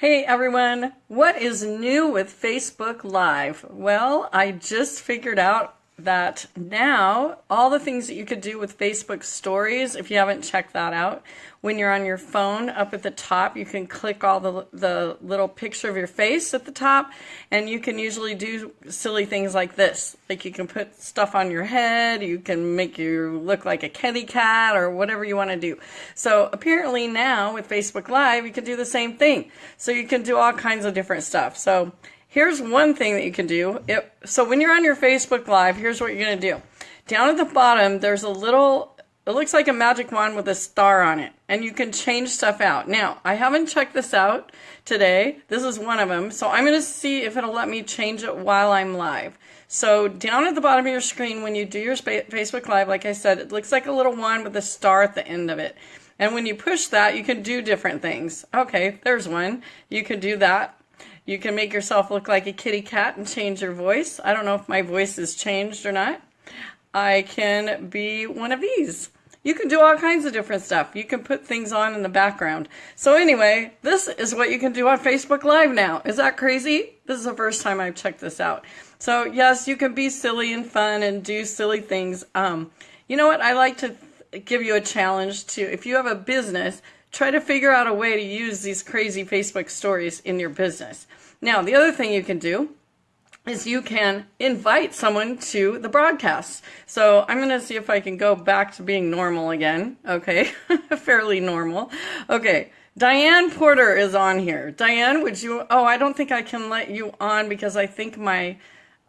Hey everyone, what is new with Facebook Live? Well, I just figured out that now all the things that you could do with Facebook stories, if you haven't checked that out, when you're on your phone up at the top, you can click all the, the little picture of your face at the top and you can usually do silly things like this. Like you can put stuff on your head, you can make you look like a kitty cat or whatever you want to do. So apparently now with Facebook Live, you can do the same thing. So you can do all kinds of different stuff. So Here's one thing that you can do. It, so when you're on your Facebook Live, here's what you're going to do. Down at the bottom, there's a little, it looks like a magic wand with a star on it. And you can change stuff out. Now, I haven't checked this out today. This is one of them. So I'm going to see if it'll let me change it while I'm live. So down at the bottom of your screen, when you do your Facebook Live, like I said, it looks like a little wand with a star at the end of it. And when you push that, you can do different things. Okay, there's one. You can do that. You can make yourself look like a kitty cat and change your voice. I don't know if my voice has changed or not. I can be one of these. You can do all kinds of different stuff. You can put things on in the background. So anyway, this is what you can do on Facebook Live now. Is that crazy? This is the first time I've checked this out. So yes, you can be silly and fun and do silly things. Um, you know what? I like to give you a challenge to, if you have a business, try to figure out a way to use these crazy Facebook stories in your business. Now, the other thing you can do is you can invite someone to the broadcast. So I'm going to see if I can go back to being normal again. Okay, fairly normal. Okay, Diane Porter is on here. Diane, would you, oh, I don't think I can let you on because I think my,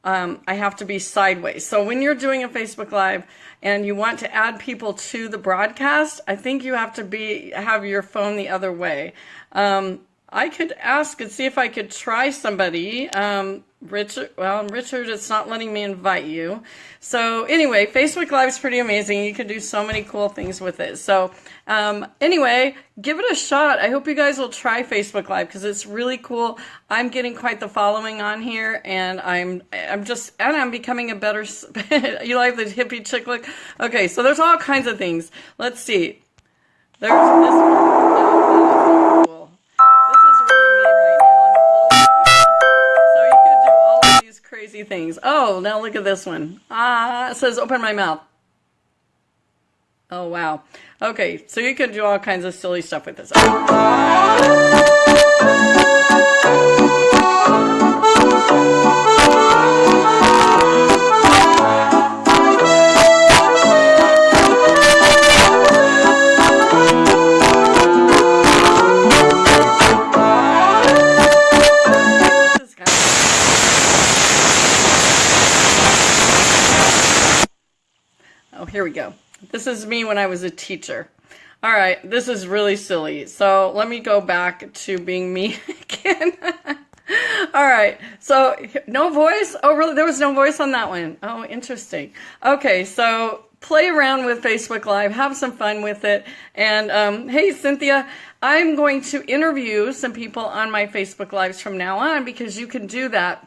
um, I have to be sideways. So when you're doing a Facebook Live and you want to add people to the broadcast, I think you have to be, have your phone the other way. Um, I could ask and see if I could try somebody. Um, Richard, well, Richard, it's not letting me invite you. So anyway, Facebook Live is pretty amazing. You can do so many cool things with it. So um, anyway, give it a shot. I hope you guys will try Facebook Live because it's really cool. I'm getting quite the following on here, and I'm I'm just and I'm becoming a better. you like the hippie chick look? Okay, so there's all kinds of things. Let's see. There's this. Things. Oh, now look at this one. Ah, it says open my mouth. Oh, wow. Okay, so you can do all kinds of silly stuff with this. Here we go. This is me when I was a teacher. All right, this is really silly. So let me go back to being me again. All right, so no voice? Oh, really? There was no voice on that one. Oh, interesting. Okay, so play around with Facebook Live, have some fun with it. And um, hey, Cynthia, I'm going to interview some people on my Facebook Lives from now on because you can do that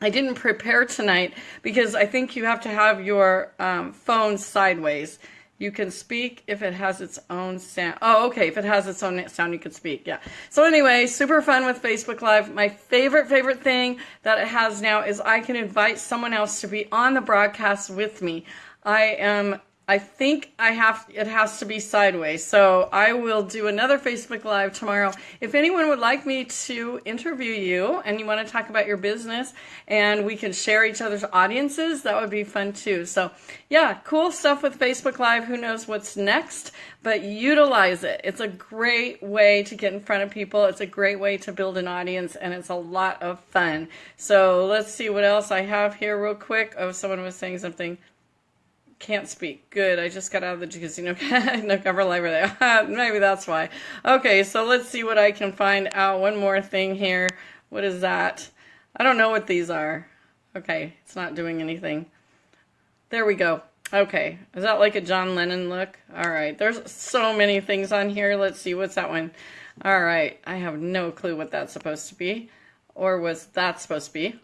I didn't prepare tonight because I think you have to have your um, phone sideways. You can speak if it has its own sound. Oh, okay. If it has its own sound, you can speak. Yeah. So anyway, super fun with Facebook Live. My favorite, favorite thing that it has now is I can invite someone else to be on the broadcast with me. I am I think I have it has to be sideways. So I will do another Facebook Live tomorrow. If anyone would like me to interview you and you want to talk about your business and we can share each other's audiences, that would be fun too. So yeah, cool stuff with Facebook Live. Who knows what's next, but utilize it. It's a great way to get in front of people. It's a great way to build an audience and it's a lot of fun. So let's see what else I have here real quick. Oh, someone was saying something. Can't speak. Good. I just got out of the casino no cover library. There. Maybe that's why. Okay, so let's see what I can find out. One more thing here. What is that? I don't know what these are. Okay, it's not doing anything. There we go. Okay, is that like a John Lennon look? All right, there's so many things on here. Let's see, what's that one? All right, I have no clue what that's supposed to be. Or was that supposed to be?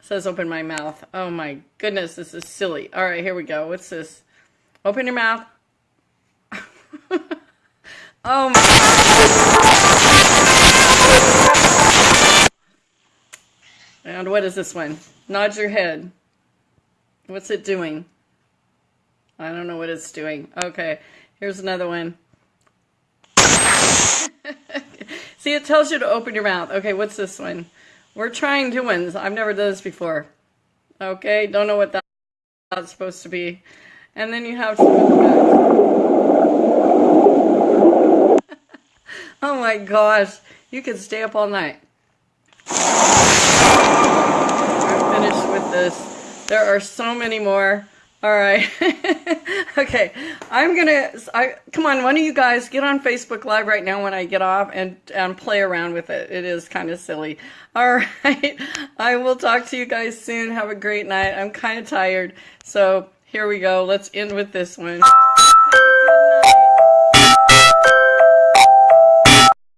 Says open my mouth. Oh my goodness, this is silly. All right, here we go. What's this? Open your mouth. oh my And what is this one? Nod your head. What's it doing? I don't know what it's doing. Okay, here's another one. See, it tells you to open your mouth. Okay, what's this one? We're trying new ones. I've never done this before. Okay, don't know what that's supposed to be. And then you have Oh my gosh, you could stay up all night. I'm finished with this. There are so many more. All right. okay. I'm going to, I come on, one of you guys get on Facebook Live right now when I get off and, and play around with it. It is kind of silly. All right. I will talk to you guys soon. Have a great night. I'm kind of tired. So here we go. Let's end with this one.